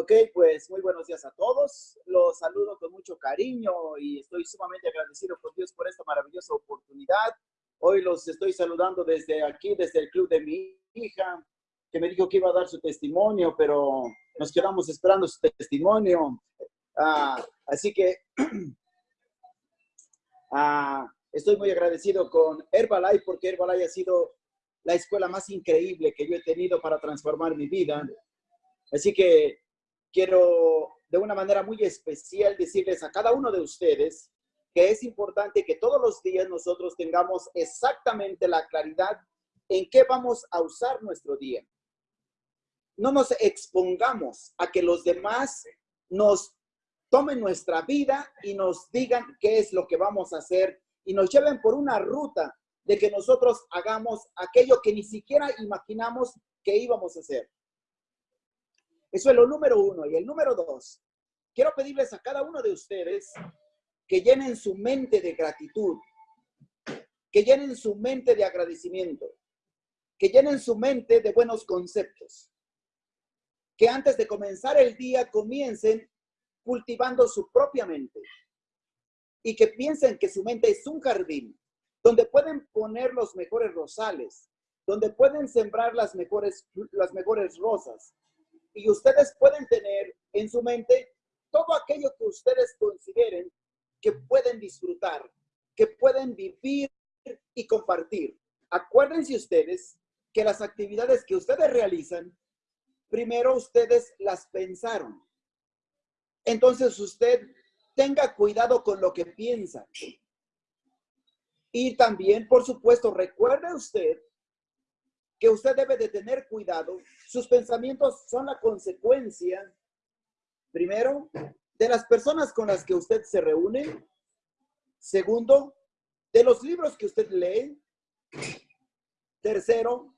Ok, pues muy buenos días a todos. Los saludo con mucho cariño y estoy sumamente agradecido con Dios por esta maravillosa oportunidad. Hoy los estoy saludando desde aquí, desde el club de mi hija, que me dijo que iba a dar su testimonio, pero nos quedamos esperando su testimonio. Ah, así que ah, estoy muy agradecido con Herbalife porque Herbalife ha sido la escuela más increíble que yo he tenido para transformar mi vida. Así que quiero de una manera muy especial decirles a cada uno de ustedes que es importante que todos los días nosotros tengamos exactamente la claridad en qué vamos a usar nuestro día. No nos expongamos a que los demás nos tomen nuestra vida y nos digan qué es lo que vamos a hacer y nos lleven por una ruta de que nosotros hagamos aquello que ni siquiera imaginamos que íbamos a hacer. Eso es lo número uno. Y el número dos, quiero pedirles a cada uno de ustedes que llenen su mente de gratitud, que llenen su mente de agradecimiento, que llenen su mente de buenos conceptos, que antes de comenzar el día comiencen cultivando su propia mente y que piensen que su mente es un jardín donde pueden poner los mejores rosales, donde pueden sembrar las mejores, las mejores rosas, y ustedes pueden tener en su mente todo aquello que ustedes consideren que pueden disfrutar, que pueden vivir y compartir. Acuérdense ustedes que las actividades que ustedes realizan, primero ustedes las pensaron. Entonces usted tenga cuidado con lo que piensa. Y también, por supuesto, recuerde usted que usted debe de tener cuidado. Sus pensamientos son la consecuencia, primero, de las personas con las que usted se reúne. Segundo, de los libros que usted lee. Tercero,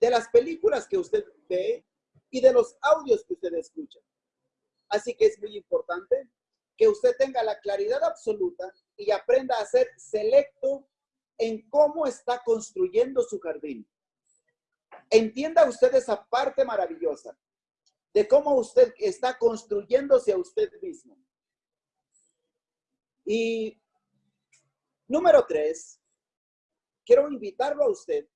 de las películas que usted ve y de los audios que usted escucha. Así que es muy importante que usted tenga la claridad absoluta y aprenda a ser selecto en cómo está construyendo su jardín. Entienda usted esa parte maravillosa de cómo usted está construyéndose a usted mismo. Y número tres, quiero invitarlo a usted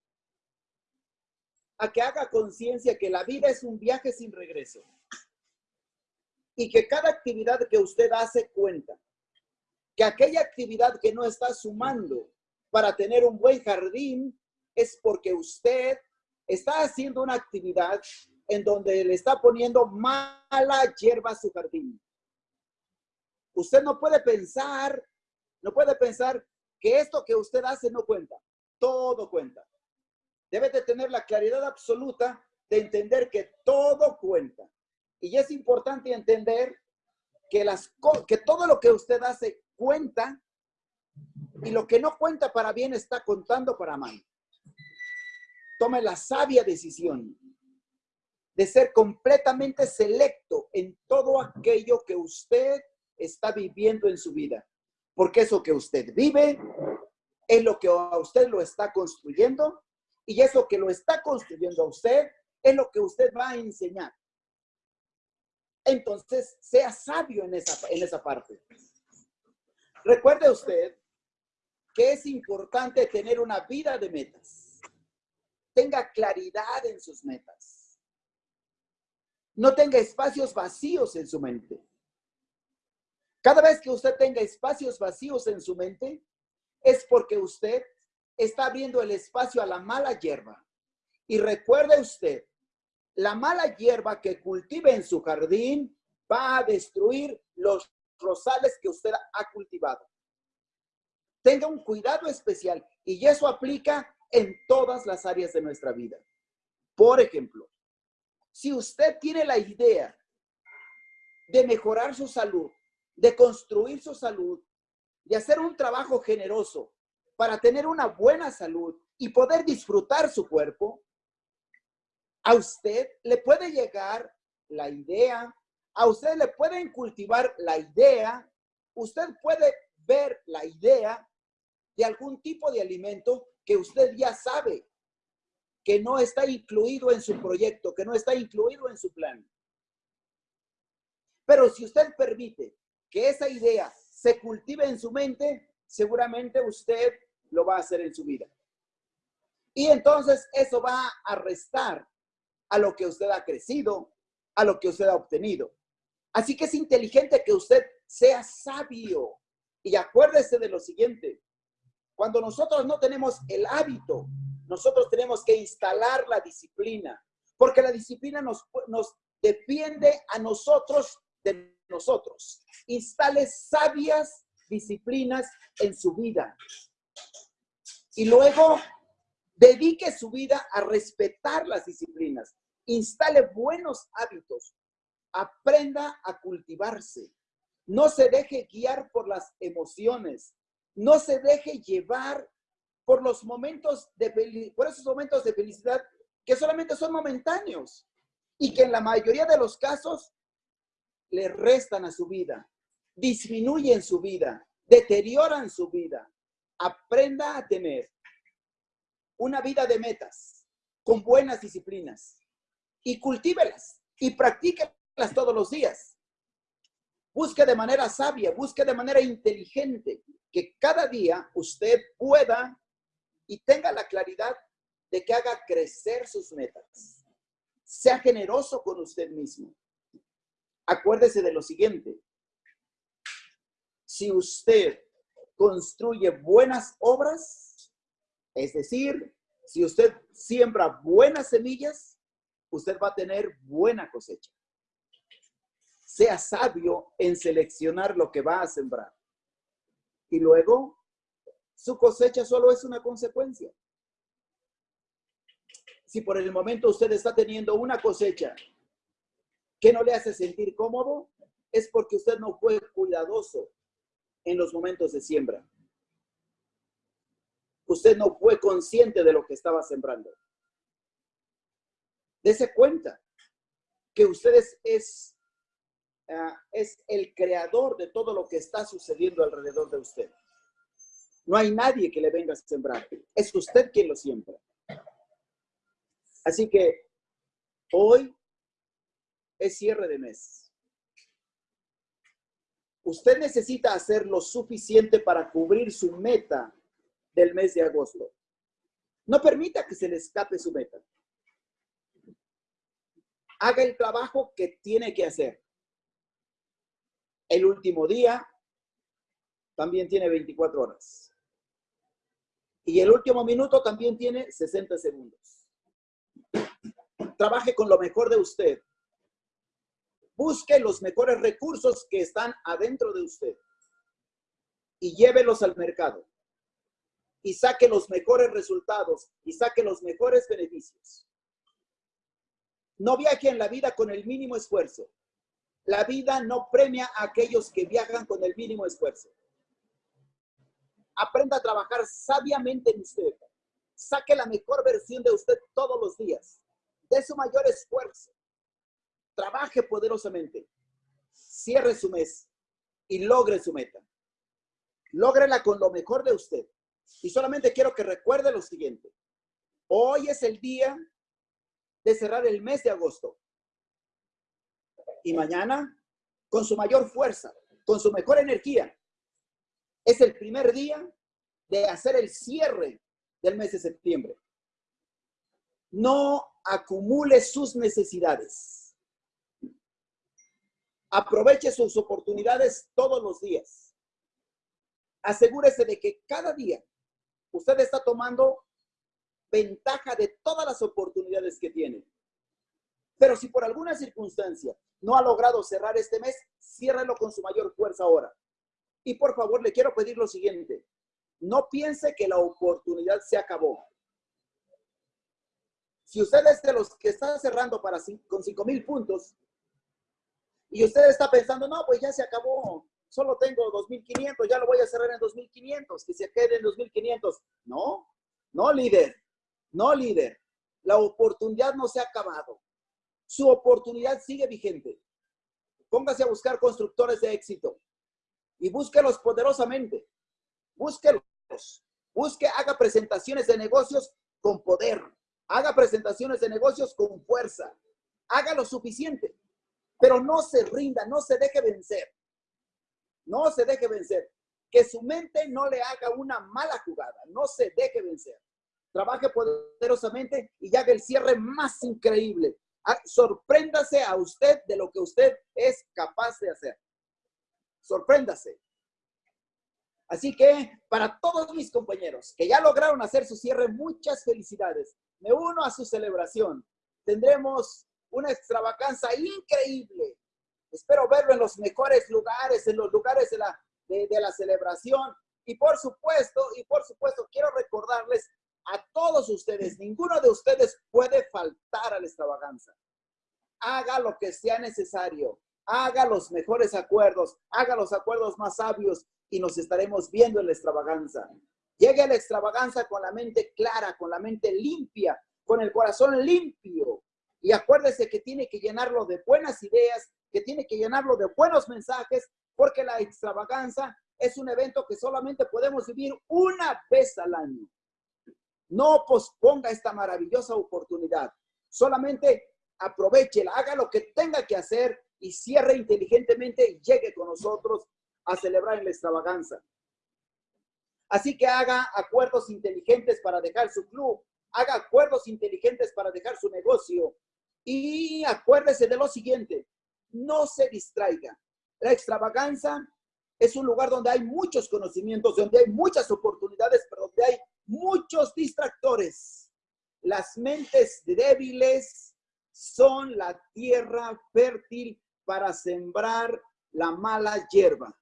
a que haga conciencia que la vida es un viaje sin regreso y que cada actividad que usted hace cuenta, que aquella actividad que no está sumando para tener un buen jardín es porque usted está haciendo una actividad en donde le está poniendo mala hierba a su jardín. Usted no puede pensar, no puede pensar que esto que usted hace no cuenta. Todo cuenta. Debe de tener la claridad absoluta de entender que todo cuenta. Y es importante entender que, las, que todo lo que usted hace cuenta y lo que no cuenta para bien está contando para mal. Tome la sabia decisión de ser completamente selecto en todo aquello que usted está viviendo en su vida. Porque eso que usted vive es lo que a usted lo está construyendo y eso que lo está construyendo a usted es lo que usted va a enseñar. Entonces, sea sabio en esa, en esa parte. Recuerde usted que es importante tener una vida de metas. Tenga claridad en sus metas. No tenga espacios vacíos en su mente. Cada vez que usted tenga espacios vacíos en su mente, es porque usted está abriendo el espacio a la mala hierba. Y recuerde usted, la mala hierba que cultive en su jardín va a destruir los rosales que usted ha cultivado tenga un cuidado especial y eso aplica en todas las áreas de nuestra vida. Por ejemplo, si usted tiene la idea de mejorar su salud, de construir su salud, de hacer un trabajo generoso para tener una buena salud y poder disfrutar su cuerpo, a usted le puede llegar la idea, a usted le pueden cultivar la idea, usted puede ver la idea de algún tipo de alimento que usted ya sabe que no está incluido en su proyecto, que no está incluido en su plan. Pero si usted permite que esa idea se cultive en su mente, seguramente usted lo va a hacer en su vida. Y entonces eso va a restar a lo que usted ha crecido, a lo que usted ha obtenido. Así que es inteligente que usted sea sabio. Y acuérdese de lo siguiente, cuando nosotros no tenemos el hábito, nosotros tenemos que instalar la disciplina, porque la disciplina nos, nos defiende a nosotros de nosotros. Instale sabias disciplinas en su vida. Y luego dedique su vida a respetar las disciplinas. Instale buenos hábitos. Aprenda a cultivarse. No se deje guiar por las emociones. No se deje llevar por los momentos de por esos momentos de felicidad que solamente son momentáneos y que en la mayoría de los casos le restan a su vida, disminuyen su vida, deterioran su vida. Aprenda a tener una vida de metas con buenas disciplinas y cultívelas y practíquelas todos los días. Busque de manera sabia, busque de manera inteligente que cada día usted pueda y tenga la claridad de que haga crecer sus metas. Sea generoso con usted mismo. Acuérdese de lo siguiente. Si usted construye buenas obras, es decir, si usted siembra buenas semillas, usted va a tener buena cosecha. Sea sabio en seleccionar lo que va a sembrar. Y luego, su cosecha solo es una consecuencia. Si por el momento usted está teniendo una cosecha que no le hace sentir cómodo, es porque usted no fue cuidadoso en los momentos de siembra. Usted no fue consciente de lo que estaba sembrando. Dese cuenta que usted es, es, ah, es el creador de todo lo que está sucediendo alrededor de usted. No hay nadie que le venga a sembrar. Es usted quien lo siembra. Así que hoy es cierre de mes. Usted necesita hacer lo suficiente para cubrir su meta del mes de agosto. No permita que se le escape su meta. Haga el trabajo que tiene que hacer. El último día también tiene 24 horas. Y el último minuto también tiene 60 segundos. Trabaje con lo mejor de usted. Busque los mejores recursos que están adentro de usted y llévelos al mercado. Y saque los mejores resultados y saque los mejores beneficios. No viaje en la vida con el mínimo esfuerzo. La vida no premia a aquellos que viajan con el mínimo esfuerzo. Aprenda a trabajar sabiamente en usted. Saque la mejor versión de usted todos los días. De su mayor esfuerzo. Trabaje poderosamente. Cierre su mes y logre su meta. Lógrela con lo mejor de usted. Y solamente quiero que recuerde lo siguiente. Hoy es el día de cerrar el mes de agosto. Y mañana, con su mayor fuerza, con su mejor energía, es el primer día de hacer el cierre del mes de septiembre. No acumule sus necesidades. Aproveche sus oportunidades todos los días. Asegúrese de que cada día usted está tomando ventaja de todas las oportunidades que tiene. Pero si por alguna circunstancia no ha logrado cerrar este mes, ciérrelo con su mayor fuerza ahora. Y por favor, le quiero pedir lo siguiente. No piense que la oportunidad se acabó. Si usted es de los que está cerrando para con 5 mil puntos y usted está pensando, no, pues ya se acabó, solo tengo 2.500, ya lo voy a cerrar en 2.500, que se quede en 2.500. No, no, líder, no, líder. La oportunidad no se ha acabado. Su oportunidad sigue vigente. Póngase a buscar constructores de éxito y búsquelos poderosamente. Búsquelos. Busque, haga presentaciones de negocios con poder. Haga presentaciones de negocios con fuerza. Haga lo suficiente. Pero no se rinda, no se deje vencer. No se deje vencer. Que su mente no le haga una mala jugada. No se deje vencer. Trabaje poderosamente y haga el cierre más increíble. Ah, sorpréndase a usted de lo que usted es capaz de hacer. Sorpréndase. Así que para todos mis compañeros que ya lograron hacer su cierre, muchas felicidades. Me uno a su celebración. Tendremos una extravaganza increíble. Espero verlo en los mejores lugares, en los lugares de la, de, la celebración. Y por supuesto, y por supuesto, quiero recordarles a todos ustedes, ninguno de ustedes puede faltar a la extravaganza. Haga lo que sea necesario, haga los mejores acuerdos, haga los acuerdos más sabios y nos estaremos viendo en la extravaganza. Llegue a la extravaganza con la mente clara, con la mente limpia, con el corazón limpio. Y acuérdese que tiene que llenarlo de buenas ideas, que tiene que llenarlo de buenos mensajes, porque la extravaganza es un evento que solamente podemos vivir una vez al año. No posponga esta maravillosa oportunidad. Solamente aprovechela, haga lo que tenga que hacer y cierre inteligentemente y llegue con nosotros a celebrar en la extravaganza. Así que haga acuerdos inteligentes para dejar su club, haga acuerdos inteligentes para dejar su negocio y acuérdese de lo siguiente, no se distraiga. La extravaganza es un lugar donde hay muchos conocimientos, donde hay muchas oportunidades, pero donde hay muchos distractores. Las mentes débiles son la tierra fértil para sembrar la mala hierba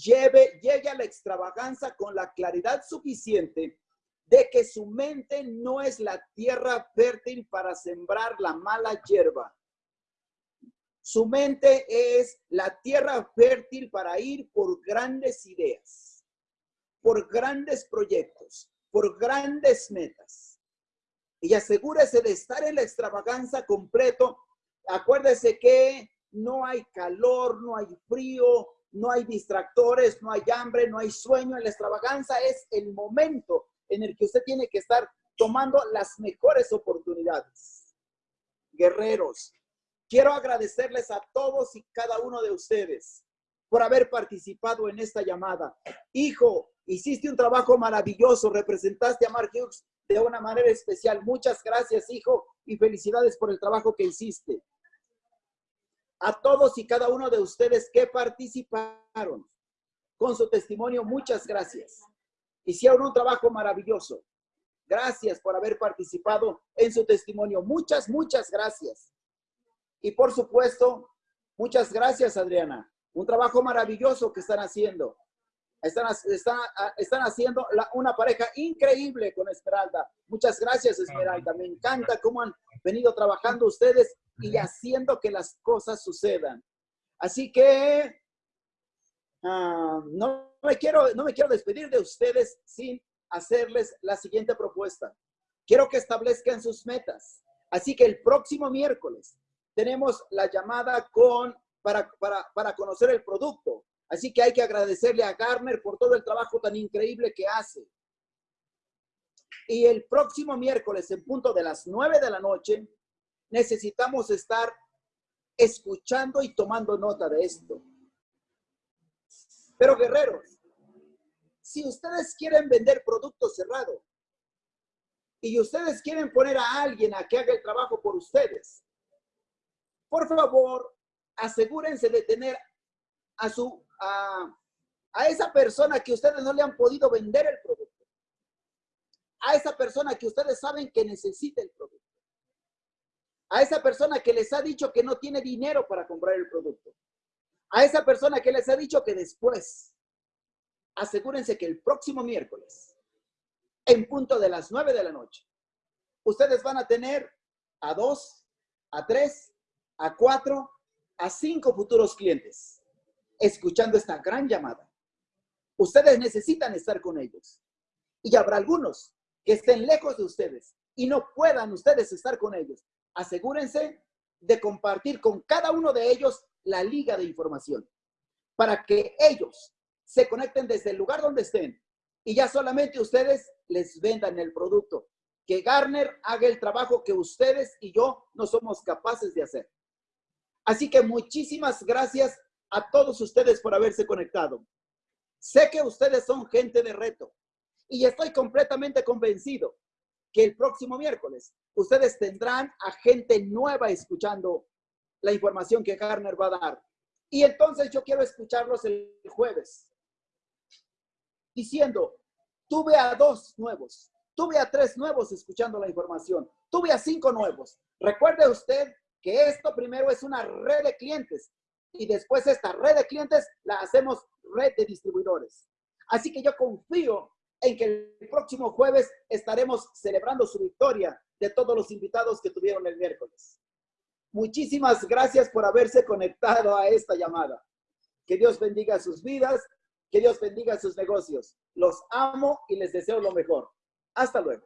lleve, llegue a la extravaganza con la claridad suficiente de que su mente no es la tierra fértil para sembrar la mala hierba. Su mente es la tierra fértil para ir por grandes ideas, por grandes proyectos, por grandes metas. Y asegúrese de estar en la extravaganza completo. Acuérdese que no hay calor, no hay frío, no hay distractores, no hay hambre, no hay sueño. En la extravaganza es el momento en el que usted tiene que estar tomando las mejores oportunidades. Guerreros, quiero agradecerles a todos y cada uno de ustedes por haber participado en esta llamada. Hijo, hiciste un trabajo maravilloso, representaste a Mark Hughes de una manera especial. Muchas gracias, hijo, y felicidades por el trabajo que hiciste a todos y cada uno de ustedes que participaron con su testimonio, muchas gracias. Hicieron un trabajo maravilloso. Gracias por haber participado en su testimonio. Muchas, muchas gracias. Y por supuesto, muchas gracias, Adriana. Un trabajo maravilloso que están haciendo. Están, están, haciendo una pareja increíble con Esmeralda. Muchas gracias, Esmeralda. Me encanta cómo han venido trabajando ustedes y haciendo que las cosas sucedan. Así que ah, no, me quiero, no me quiero despedir de ustedes sin hacerles la siguiente propuesta. Quiero que establezcan sus metas. Así que el próximo miércoles tenemos la llamada con, para, para, para conocer el producto. Así que hay que agradecerle a Garner por todo el trabajo tan increíble que hace. Y el próximo miércoles, en punto de las nueve de la noche, necesitamos estar escuchando y tomando nota de esto. Pero guerreros, si ustedes quieren vender producto cerrado y ustedes quieren poner a alguien a que haga el trabajo por ustedes, por favor, asegúrense de tener a su a, a esa persona que ustedes no le han podido vender el producto. A esa persona que ustedes saben que necesita el producto a esa persona que les ha dicho que no tiene dinero para comprar el producto, a esa persona que les ha dicho que después, asegúrense que el próximo miércoles, en punto de las nueve de la noche, ustedes van a tener a dos, a tres, a cuatro, a cinco futuros clientes escuchando esta gran llamada. Ustedes necesitan estar con ellos. Y habrá algunos que estén lejos de ustedes y no puedan ustedes estar con ellos asegúrense de compartir con cada uno de ellos la liga de información para que ellos se conecten desde el lugar donde estén y ya solamente ustedes les vendan el producto. que Garner haga el trabajo que ustedes y yo no somos capaces de hacer. Así que muchísimas gracias a todos ustedes por haberse conectado. Sé que ustedes son gente de reto y estoy completamente convencido que el próximo miércoles ustedes tendrán a gente nueva escuchando la información que Garner va a dar. Y entonces yo quiero escucharlos el jueves diciendo, tuve a dos nuevos, tuve a tres nuevos escuchando la información, tuve a cinco nuevos. Recuerde usted que esto primero es una red de clientes y después esta red de clientes la hacemos red de distribuidores. Así que yo confío en que el próximo jueves estaremos celebrando su victoria de todos los invitados que tuvieron el miércoles. Muchísimas gracias por haberse conectado a esta llamada. Que Dios bendiga sus vidas, que Dios bendiga sus negocios. Los amo y les deseo lo mejor. Hasta luego.